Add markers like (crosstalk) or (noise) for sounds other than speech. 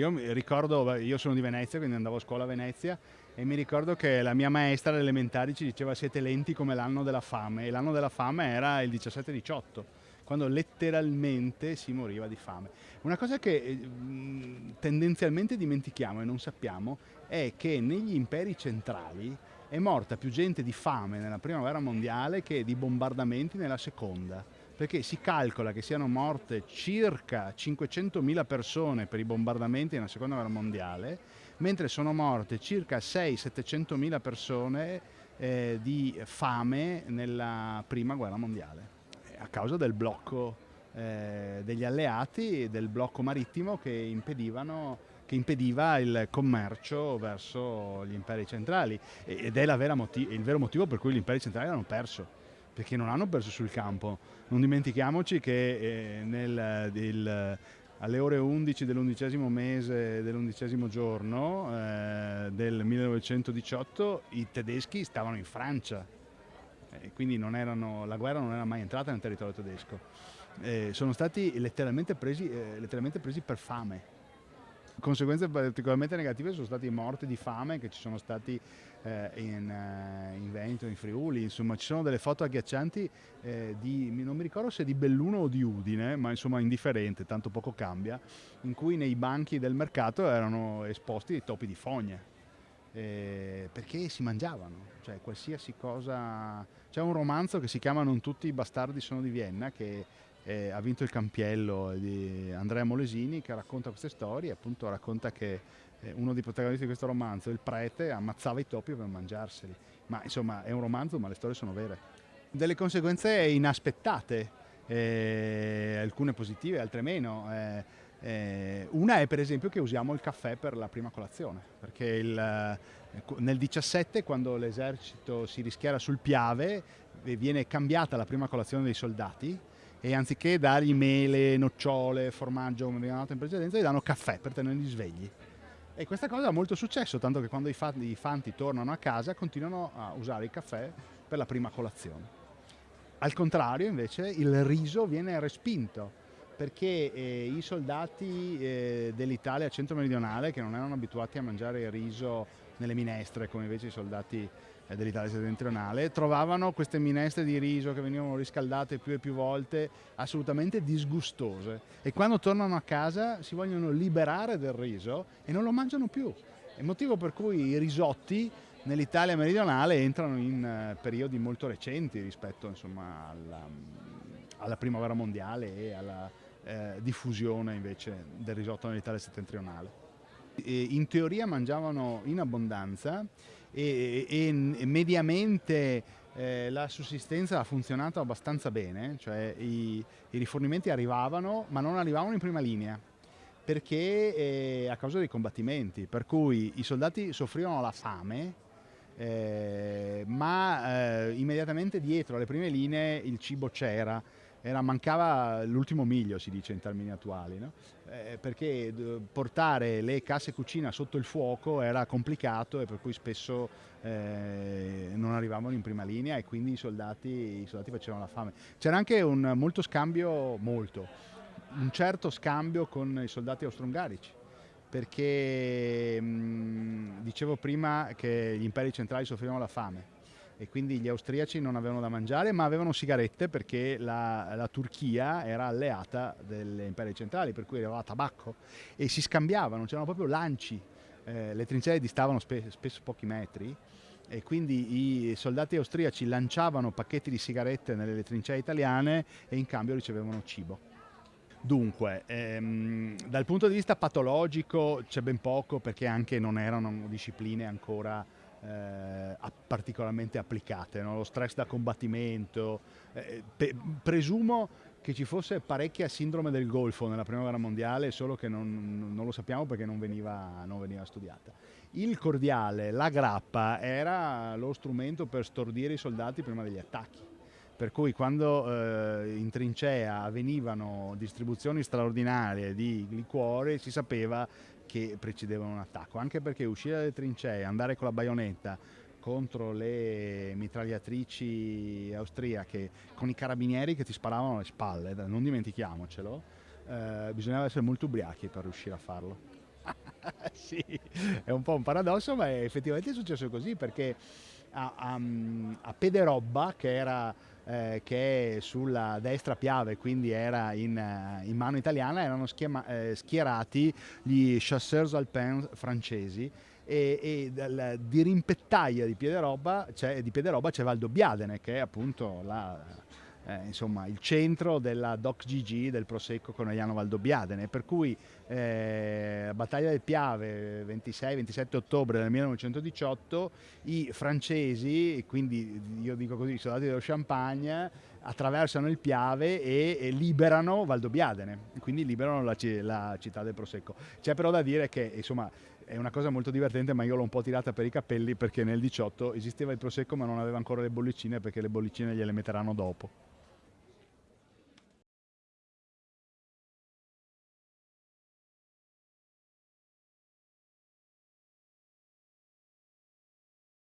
Io ricordo, io sono di Venezia, quindi andavo a scuola a Venezia e mi ricordo che la mia maestra alle elementari ci diceva siete lenti come l'anno della fame e l'anno della fame era il 17-18 quando letteralmente si moriva di fame. Una cosa che eh, tendenzialmente dimentichiamo e non sappiamo è che negli imperi centrali è morta più gente di fame nella prima guerra mondiale che di bombardamenti nella seconda perché si calcola che siano morte circa 500.000 persone per i bombardamenti nella seconda guerra mondiale, mentre sono morte circa 600-700.000 persone eh, di fame nella prima guerra mondiale, a causa del blocco eh, degli alleati e del blocco marittimo che, che impediva il commercio verso gli imperi centrali. Ed è il vero motivo per cui gli imperi centrali hanno perso perché non hanno perso sul campo. Non dimentichiamoci che eh, nel, il, alle ore 11 dell'undicesimo mese dell'undicesimo giorno eh, del 1918 i tedeschi stavano in Francia, eh, quindi erano, la guerra non era mai entrata nel territorio tedesco. Eh, sono stati letteralmente presi, eh, letteralmente presi per fame conseguenze particolarmente negative sono stati morti di fame che ci sono stati eh, in, eh, in, Veneto, in Friuli, insomma ci sono delle foto agghiaccianti eh, di, non mi ricordo se di Belluno o di Udine, ma insomma indifferente, tanto poco cambia, in cui nei banchi del mercato erano esposti dei topi di fogne. Eh, perché si mangiavano, cioè qualsiasi cosa. C'è un romanzo che si chiama Non tutti i bastardi sono di Vienna che eh, ha vinto il campiello di Andrea Molesini che racconta queste storie, appunto racconta che eh, uno dei protagonisti di questo romanzo, il prete, ammazzava i topi per mangiarseli. Ma insomma è un romanzo ma le storie sono vere. Delle conseguenze inaspettate, eh, alcune positive, altre meno. Eh, eh, una è per esempio che usiamo il caffè per la prima colazione, perché il, eh, nel 17 quando l'esercito si rischiara sul Piave viene cambiata la prima colazione dei soldati e anziché dargli mele, nocciole, formaggio come abbiamo dato in precedenza, gli danno caffè per tenerli svegli. E questa cosa ha molto successo, tanto che quando i fanti, i fanti tornano a casa continuano a usare il caffè per la prima colazione. Al contrario invece il riso viene respinto perché eh, i soldati eh, dell'Italia centro-meridionale che non erano abituati a mangiare il riso nelle minestre come invece i soldati dell'Italia settentrionale, trovavano queste minestre di riso che venivano riscaldate più e più volte assolutamente disgustose e quando tornano a casa si vogliono liberare del riso e non lo mangiano più. È il motivo per cui i risotti nell'Italia meridionale entrano in eh, periodi molto recenti rispetto insomma, alla, alla, prima guerra mondiale e alla eh, diffusione invece del risotto nell'Italia settentrionale. E in teoria mangiavano in abbondanza e, e, e mediamente eh, la sussistenza ha funzionato abbastanza bene, cioè i, i, rifornimenti arrivavano ma non arrivavano in prima linea perché eh, a causa dei combattimenti, per cui i soldati soffrivano la fame eh, ma eh, immediatamente dietro alle prime linee il cibo c'era era, mancava l'ultimo miglio, si dice in termini attuali, no? eh, perché portare le casse cucina sotto il fuoco era complicato e per cui spesso eh, non arrivavano in prima linea e quindi i soldati, i soldati facevano la fame. C'era anche un molto scambio, molto, un certo scambio con i soldati austro-ungarici perché mh, dicevo prima che gli imperi centrali soffrivano la fame e quindi gli austriaci non avevano da mangiare ma avevano sigarette perché la, la Turchia era alleata delle imperi centrali per cui arrivava tabacco e si scambiavano, c'erano proprio lanci, eh, le trincee distavano spe spesso pochi metri e quindi i soldati austriaci lanciavano pacchetti di sigarette nelle trincee italiane e in cambio ricevevano cibo. Dunque, ehm, dal punto di vista patologico c'è ben poco perché anche non erano discipline ancora eh, particolarmente applicate, no? lo stress da combattimento. Eh, presumo che ci fosse parecchia sindrome del Golfo nella prima guerra mondiale, solo che non, non lo sappiamo perché non veniva, non veniva, studiata. Il cordiale, la grappa, era lo strumento per stordire i soldati prima degli attacchi. Per cui quando eh, in trincea avvenivano distribuzioni straordinarie di liquore si sapeva che precedevano un attacco, anche perché uscire dalle trincee, andare con la baionetta contro le mitragliatrici austriache con i carabinieri che ti sparavano alle spalle, non dimentichiamocelo, eh, bisognava essere molto ubriachi per riuscire a farlo. (laughs) sì, è un po' un paradosso, ma effettivamente è successo così perché a, a, a Pederobba, che, era, eh, che sulla destra Piave, quindi era in, eh, in mano italiana, erano schiema, eh, schierati gli chasseurs alpins francesi e, e dal, di rimpettaia di Piederobba c'è, di Piederobba c'è che è appunto la eh, insomma, il centro della Doc GG del Prosecco Conegliano Valdobbiadene, per cui eh, battaglia del Piave 26-27 ottobre del 1918 i francesi, quindi io dico così, i soldati dello Champagne attraversano il Piave e, e liberano Valdobbiadene, quindi liberano la, la, città del Prosecco. C'è però da dire che insomma è una cosa molto divertente ma io l'ho un po' tirata per i capelli perché nel 18 esisteva il Prosecco ma non aveva ancora le bollicine perché le bollicine gliele metteranno dopo.